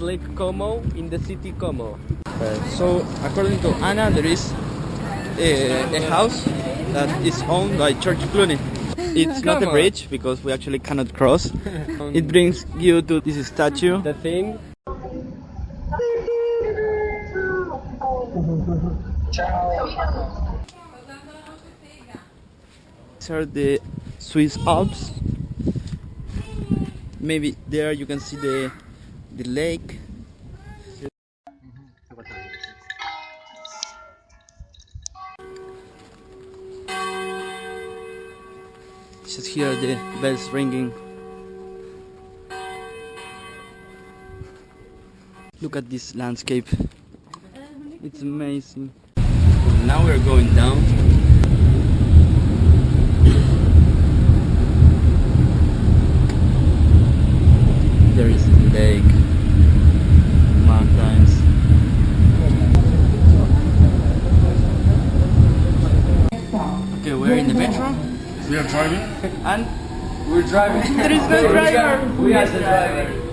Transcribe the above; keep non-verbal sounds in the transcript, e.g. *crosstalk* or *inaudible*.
Lake Como in the city Como. Uh, so according to Anna, there is a, a house that is owned by George Clooney. *laughs* It's not a bridge because we actually cannot cross. *laughs* it brings you to this statue. The thing. These are the Swiss Alps. Maybe there you can see the the lake. Just hear the bells ringing. Look at this landscape. It's amazing. Now we're going down. There is lake, mountains. Okay, we're in the metro. We are driving, and We're driving. *laughs* there is no driver. We are the driver.